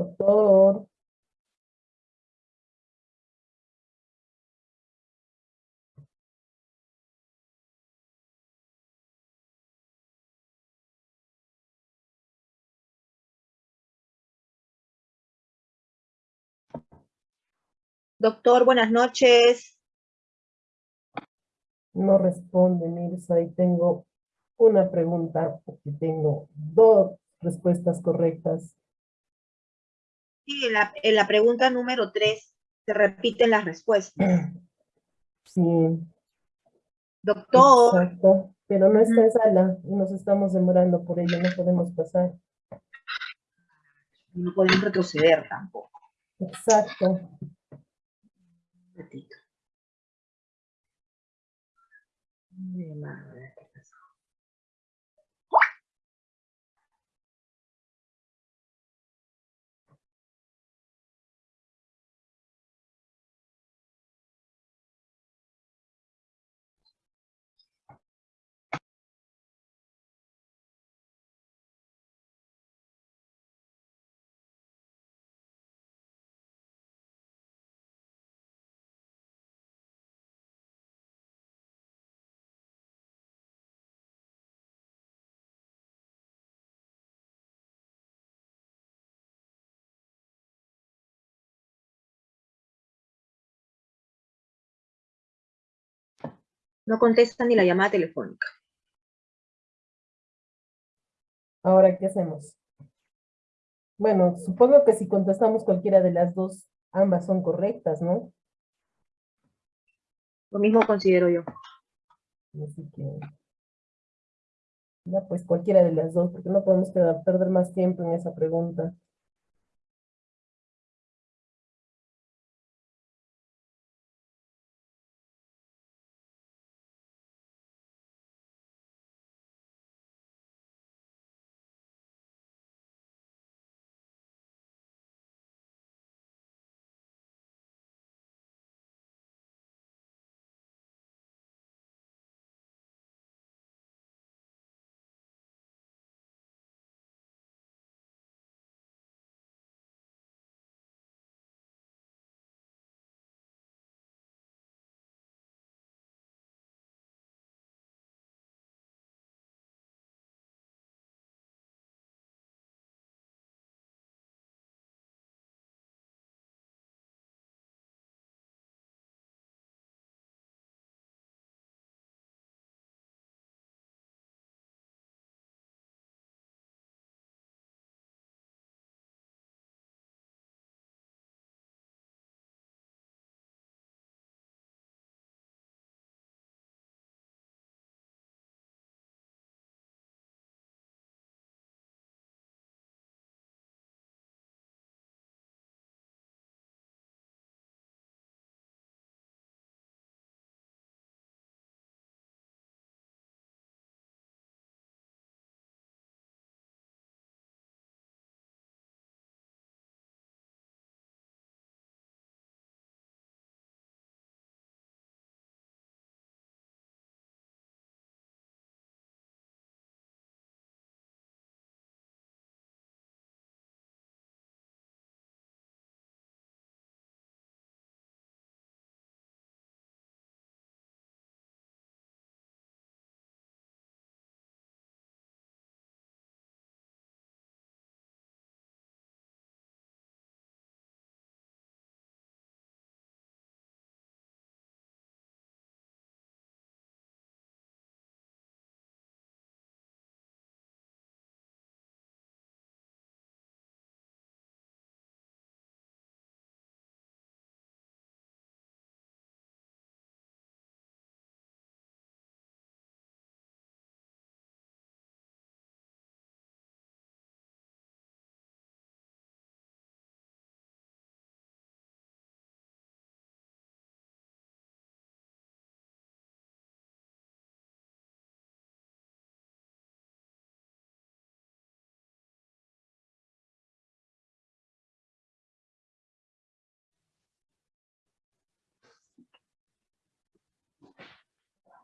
Doctor. Doctor, buenas noches. No responde, Mirza, y tengo una pregunta, porque tengo dos respuestas correctas. En la, en la pregunta número tres se repiten las respuestas. Sí, Doctor, exacto, pero no está en sala y nos estamos demorando por ello, no podemos pasar. no podemos retroceder tampoco. Exacto. Un ratito. No contesta ni la llamada telefónica. Ahora, ¿qué hacemos? Bueno, supongo que si contestamos cualquiera de las dos, ambas son correctas, ¿no? Lo mismo considero yo. Así que... Ya, pues cualquiera de las dos, porque no podemos quedar- perder más tiempo en esa pregunta.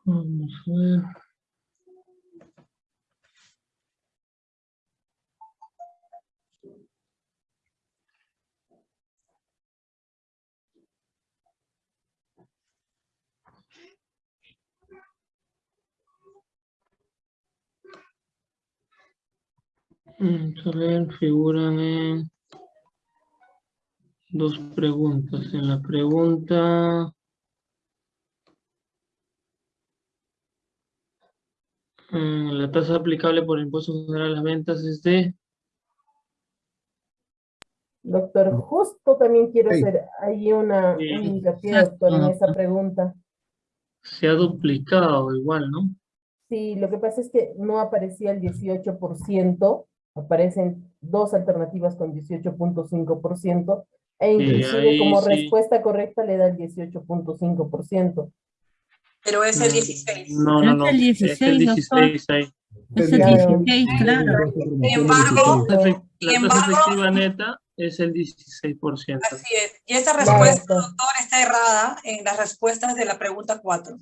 Vamos a ver. Vamos dos preguntas. En la pregunta La tasa aplicable por el impuesto general a las ventas es de... Doctor, justo también quiero hacer ahí una, un Sí. hincapié, doctor, en esa pregunta. Se ha duplicado igual, ¿no? Sí, lo que pasa es que no aparecía el 18%, aparecen dos alternativas con 18.5%, e inclusive ahí como sí. respuesta correcta le da el 18.5%. Pero es el Mm, 16. No, no, Es no. el Es el 16, doctor. 16 ahí. Es el Claro. 16, claro. Sin embargo, La tasa efectiva neta es el 16%. así es. Y esta Claro, respuesta, doctor. doctor, está errada en las respuestas de la pregunta 4.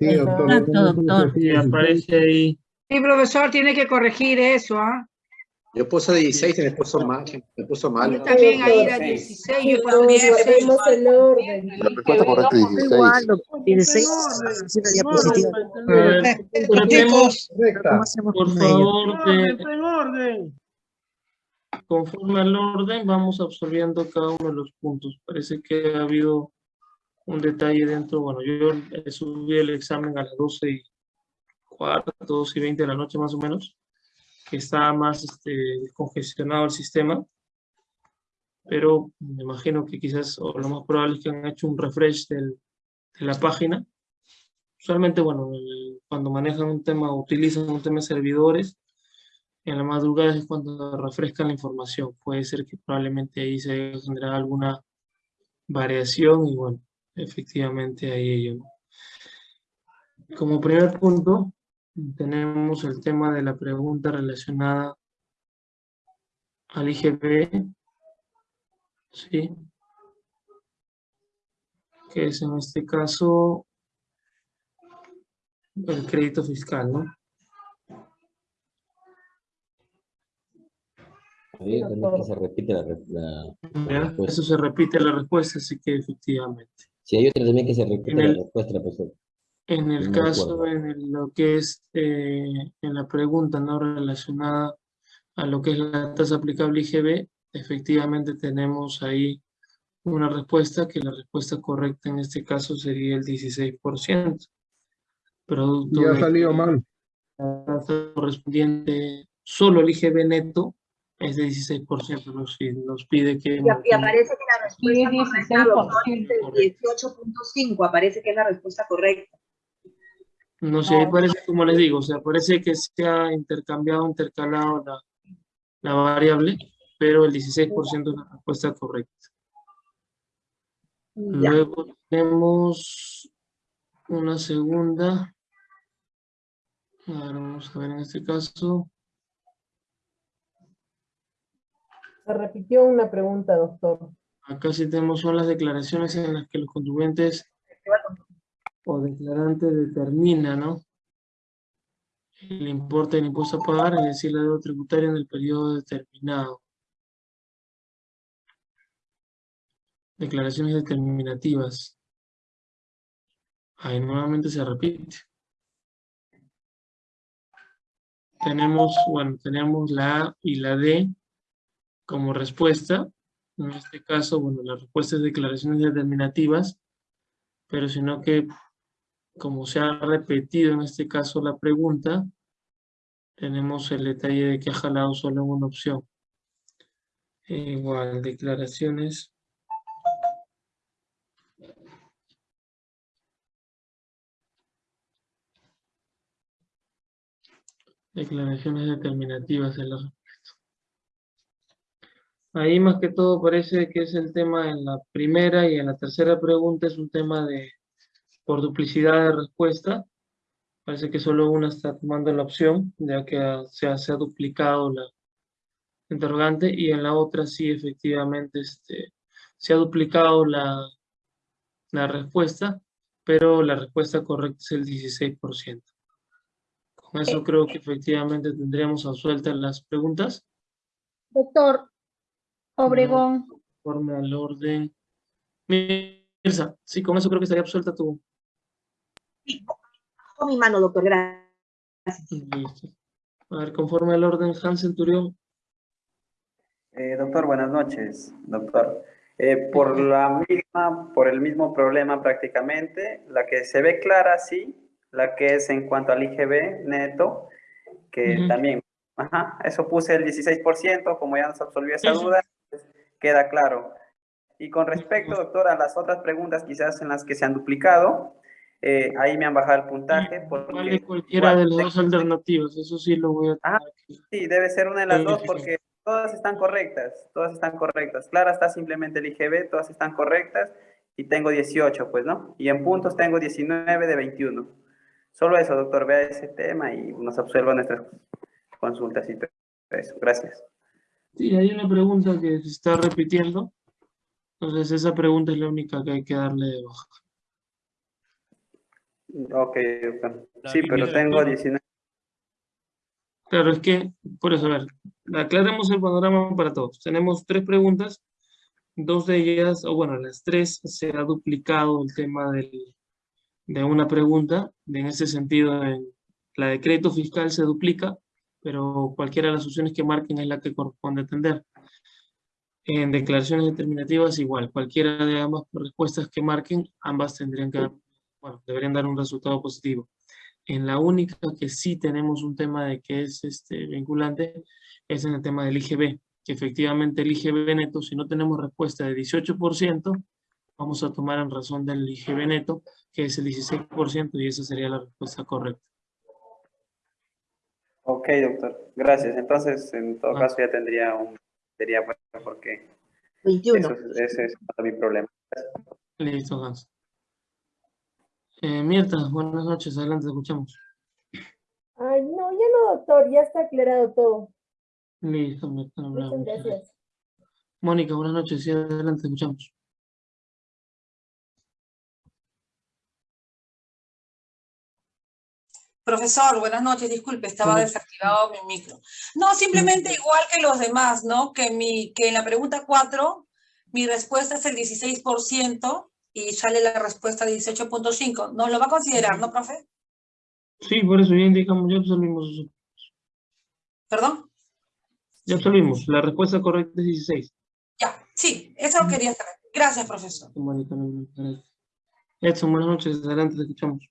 Sí, doctor. Exacto, también doctor. 16. aparece ahí. Sí, profesor, tiene que corregir eso, ¿ah? Yo puse 16 y me puso mal. Me puso Yo mal. también ahí era doctor. 16, Sí, yo también. guardemos el orden. La respuesta correcta es 16. Igual, doctor, 16, es una diapositiva. A ver, tratemos, Correcta. ¿Cómo hacemos por favor, de, en orden. conforme al orden, vamos absorbiendo cada uno de los puntos. Parece que ha habido un detalle dentro. Bueno, yo subí el examen a las 12 y cuarto, 12 y 20 de la noche más o menos, que está más este, congestionado el sistema. Pero me imagino que quizás, o lo más probable es que han hecho un refresh del- de la página. Usualmente, bueno, el- cuando manejan un tema, utilizan un tema de servidores, en la madrugada es cuando refrescan la información. Puede ser que probablemente ahí se haya alguna variación y bueno, efectivamente ahí ello. Como primer punto, tenemos el tema de la pregunta relacionada al IGB, ¿sí? Que es en este caso el crédito fiscal, ¿no? Ahí también que se repite la, respuesta. Eso se repite la respuesta, así que efectivamente. Sí, hay otra también que se repite la respuesta, profesor. En el No caso, en el- lo que es, eh, en la pregunta no relacionada a lo que es la tasa aplicable IGB, efectivamente tenemos ahí una respuesta, que la respuesta correcta en este caso sería el 16%. Producto Y ha salido mal. la tasa correspondiente, solo el IGB neto es de 16%, nos, nos pide que... Y, aparece que la respuesta correcta, doctor, es el Correcto. 18.5, aparece que es la respuesta correcta. No sé, ahí parece, como les digo, o sea, parece que se ha intercambiado, intercalado la, la variable, pero el 16% es la respuesta correcta. Ya. Luego tenemos una segunda. Ahora vamos a ver en este caso. Se repitió una pregunta, doctor. Acá sí tenemos son las declaraciones en las que los contribuyentes o declarantes determinan, ¿no? El importe del impuesto a pagar, es decir, la deuda tributaria en el periodo determinado. Declaraciones determinativas. Ahí nuevamente se repite. Tenemos, bueno, tenemos la A y la D como respuesta. En este caso, bueno, la respuesta es declaraciones determinativas, pero sino que, como se ha repetido en este caso la pregunta, tenemos el detalle de que ha jalado solo una opción. Igual, declaraciones. Declaraciones determinativas en la respuesta. Ahí más que todo parece que es el tema en la primera y en la tercera pregunta es un tema de por duplicidad de respuesta. Parece que solo una está tomando la opción, ya que ha- se ha, se ha duplicado la interrogante, y en la otra sí efectivamente este, se ha duplicado la, la respuesta, pero la respuesta correcta es el 16%. Con eso creo que efectivamente tendríamos absueltas las preguntas. Doctor Obregón, Conforme al orden. Mirza, sí, con eso creo que estaría absuelta tu. Con mi mano, doctor, gracias. Listo. A ver, conforme al orden, Hans Centurión. Eh, doctor, buenas noches, doctor. Eh, por la misma, por el mismo problema prácticamente, la que se ve clara, sí, la que es en cuanto al IGB neto, que también, ajá, eso puse el 16%, como ya nos absolvió esa duda, pues, queda claro. Y con respecto, doctor, a las otras preguntas quizás en las que se han duplicado, eh, ahí me han bajado el puntaje. Porque, Vale cualquiera igual, de las dos alternativas, eso sí lo voy a Ah. Sí, debe ser una de las dos porque todas están correctas, todas están correctas. Clara está simplemente el IGB, todas están correctas y tengo 18, pues, ¿no? Y en puntos tengo 19 de 21. Solo eso, doctor, vea ese tema y nos absuelva nuestras consultas y todo eso. Gracias. Sí, hay una pregunta que se está repitiendo. Entonces, esa pregunta es la única que hay que darle de baja. Ok. Sí, pero tengo 19. Claro, es que, por eso, a ver, aclaremos el panorama para todos. Tenemos tres preguntas, dos de ellas, o bueno, las tres se ha duplicado el tema del- de una pregunta. En ese sentido, en la de crédito fiscal se duplica, pero cualquiera de las opciones que marquen es la que corresponde atender. En declaraciones determinativas, igual, cualquiera de ambas respuestas que marquen, ambas tendrían que dar, bueno, deberían dar un resultado positivo. En la única que sí tenemos un tema de que es este, vinculante es en el tema del IGB, que efectivamente el IGB neto, si no tenemos respuesta de 18%, vamos a tomar en razón del IGB neto, que es el 16%, y esa sería la respuesta correcta. Ok, doctor. Gracias. Entonces, en todo Ah. caso, ya tendría un... Sería pues, porque 21. eso, ese es mi problema. Listo, Hans. Eh, Mirta, buenas noches, adelante, te escuchamos. Ay, no, ya no, doctor, ya está aclarado todo. Listo, Mirta. no Muchas gracias. Mónica, buenas noches, sí, adelante, te escuchamos. Profesor, buenas noches, disculpe, estaba desactivado mi micro. No, simplemente igual que los demás, ¿no? Que, mi, que en la pregunta 4, mi respuesta es el 16% y sale la respuesta 18.5. ¿Nos lo va a considerar, no, profe? Sí, por eso ya indicamos, ya absolvimos eso. ¿Perdón? Ya absolvimos, la respuesta correcta es 16. Ya, sí, eso quería saber. Gracias, profesor. Edson, buenas noches, adelante, te escuchamos.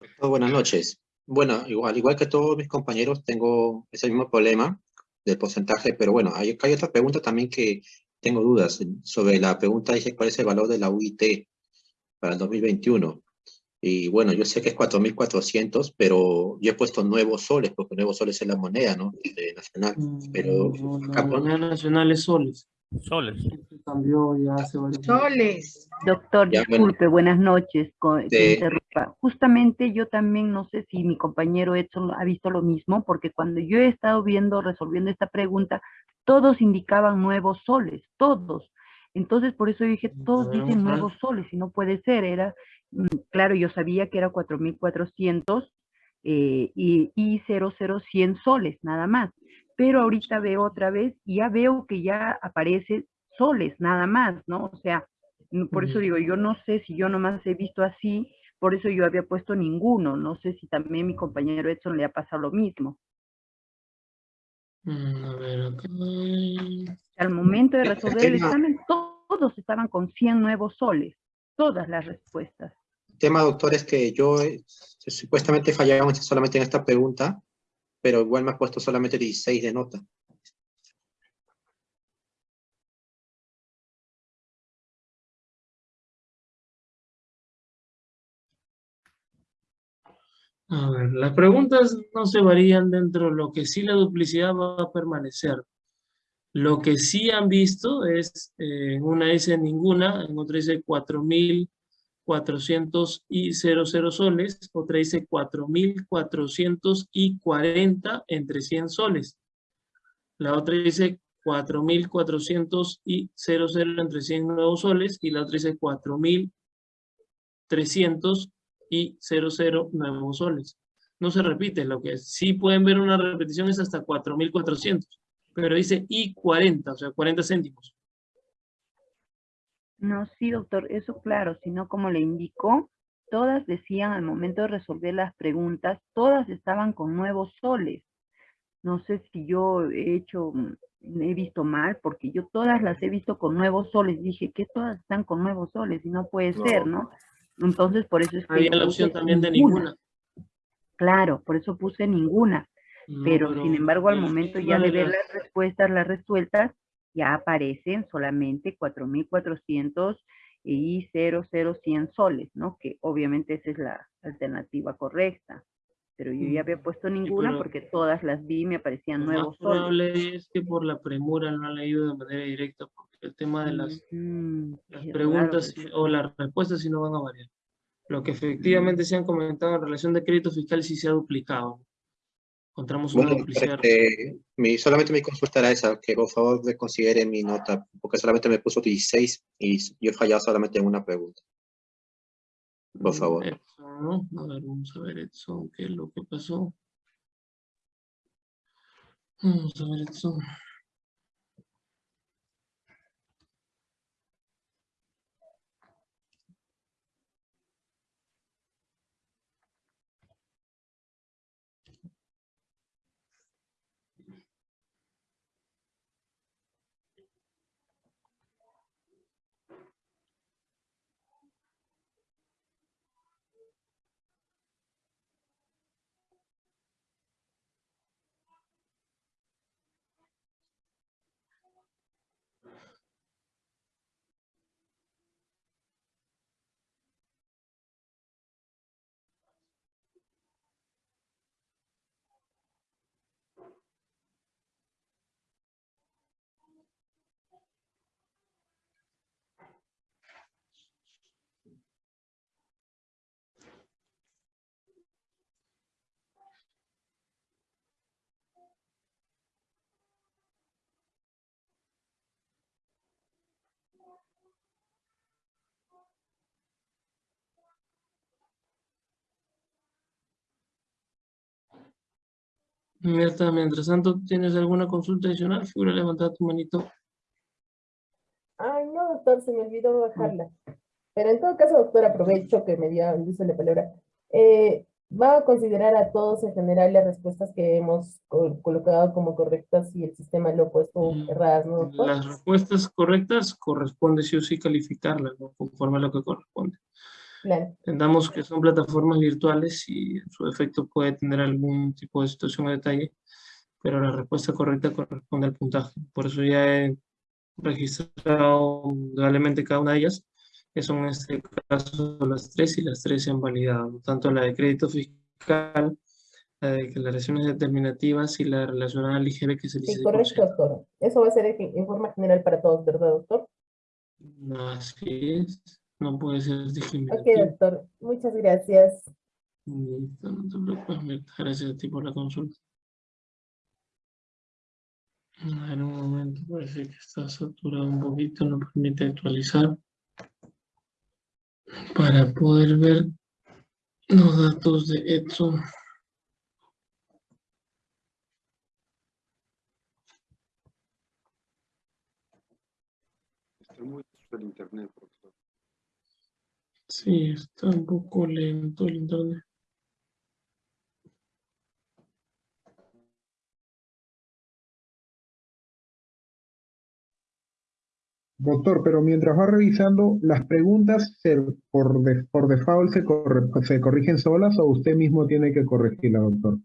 Doctor, Buenas noches. Bueno, igual, igual que todos mis compañeros, tengo ese mismo problema del porcentaje, pero bueno, hay, hay otra pregunta también que tengo dudas sobre la pregunta, dice cuál es el valor de la UIT para el 2021. Y bueno, yo sé que es 4.400, pero yo he puesto nuevos soles, porque nuevos soles es la moneda, ¿no? De nacional. Pero No, la acá moneda nacional es soles. Soles. Cambió ya hace varios años. Soles. Doctor, Ya, bueno. disculpe, buenas noches. De- interrumpa. Justamente yo también no sé si mi compañero Edson ha visto lo mismo, porque cuando yo he estado viendo, resolviendo esta pregunta, todos indicaban nuevos soles, todos. Entonces, por eso dije, todos A ver, dicen nuevos soles, y no puede ser, era, mm, claro, yo sabía que era 4.400 eh, y, y 00100 soles, nada más. Pero ahorita veo otra vez y ya veo que ya aparece soles, nada más, ¿no? O sea, por eso digo, yo no sé si yo nomás he visto así, por eso yo había puesto ninguno, no sé si también mi compañero Edson le ha pasado lo mismo. Mm, A ver, acá. Al momento de resolver el tema- examen, to- todos estaban con 100 nuevos soles, todas las respuestas. El tema, doctor, es que yo eh, supuestamente fallamos solamente en esta pregunta, pero igual me ha puesto solamente 16 de nota. A ver, las preguntas no se varían dentro de lo que sí la duplicidad va a permanecer. Lo que sí han visto es, eh, en una dice ninguna, en otra dice 4.400 y 00 soles, otra dice 4.400 y 40 entre 100 soles. La otra dice 4.400 y 00 entre 100 nuevos soles, y la otra dice 4.300 y 00 nuevos soles. No se repite, lo que sí pueden ver una repetición es hasta 4.400, pero dice y 40, o sea, 40 céntimos. No, sí, doctor, eso claro, sino como le indicó, todas decían al momento de resolver las preguntas, todas estaban con nuevos soles. No sé si yo he hecho, mm, he visto mal, porque yo todas las he visto con nuevos soles. Dije que todas están con nuevos soles y no puede No. ser, ¿no? Entonces, por eso es que Había la opción también de ninguna. Claro, por eso puse ninguna. No, pero, sin embargo, al momento ya de ver las- respuestas, las resueltas, ya aparecen solamente 4.400 y 00100 soles, ¿no? Que obviamente esa es la alternativa correcta. Pero yo ya había puesto ninguna pero- porque todas las vi y me aparecían Lo nuevos soles. probable es que por la premura no han leído de manera directa, porque el tema de las, Mm, las preguntas sí- o las respuestas sí no van a variar. Lo que efectivamente se han comentado en relación de crédito fiscal sí se ha duplicado. Encontramos una Bueno, duplicidad. este, mi, solamente mi consulta era esa, que por favor reconsidere mi nota, porque solamente me puso 16 y yo he fallado solamente en una pregunta. Por favor. Edson. A ver, vamos a ver, Edson, qué es lo que pasó. Vamos a ver, Edson. Mirta, mientras tanto, ¿tienes alguna consulta adicional? Figura levantar tu manito. Ay, no, doctor, se me olvidó bajarla. Pero en todo caso, doctor, aprovecho que me dio el uso de la palabra. Eh, ¿Va a considerar a todos en general las respuestas que hemos co- colocado como correctas y el sistema lo ha puesto Mm, erradas, no, doctor? Las respuestas correctas corresponde sí o sí calificarlas, ¿no? Conforme a lo que corresponde. Claro. Entendamos que son plataformas virtuales y en su efecto puede tener algún tipo de situación a detalle, pero la respuesta correcta corresponde al puntaje. Por eso ya he registrado indudablemente cada una de ellas, que son en este caso las tres y las tres se han validado, tanto la de crédito fiscal, la de declaraciones determinativas y la relacionada al IGB que es el Sí, correcto, 16%. doctor. Eso va a ser en en forma general para todos, ¿verdad, doctor? Así es, no puede ser Ok, discriminativo. doctor. Muchas gracias. Listo, no te preocupes, Mirta, gracias a ti por la consulta. A ver, un momento, parece que está saturado un poquito, no permite actualizar. Para poder ver los datos de Edson. Está muy el internet. Sí, está un poco lento el internet. Doctor, pero mientras va revisando, ¿las preguntas se- por, de- por default se, corre- se corrigen solas o usted mismo tiene que corregirlas, doctor?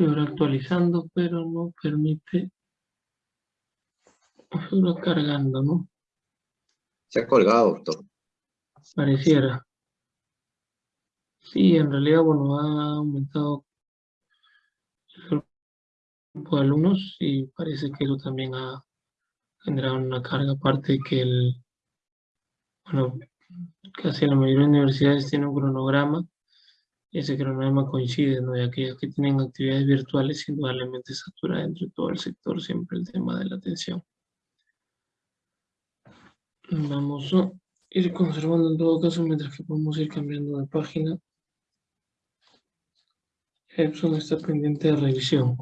Figura actualizando, pero no permite. Figura cargando, ¿no? Se ha colgado, doctor. Pareciera. Sí, en realidad, bueno, ha aumentado el grupo de alumnos y parece que eso también ha generado una carga, aparte de que el, bueno, casi la mayoría de universidades tienen un cronograma ese cronograma coincide, ¿no? Y aquellos que tienen actividades virtuales, indudablemente satura dentro de todo el sector siempre el tema de la atención. Vamos a ir conservando en todo caso mientras que podemos ir cambiando de página. Epson está pendiente de revisión.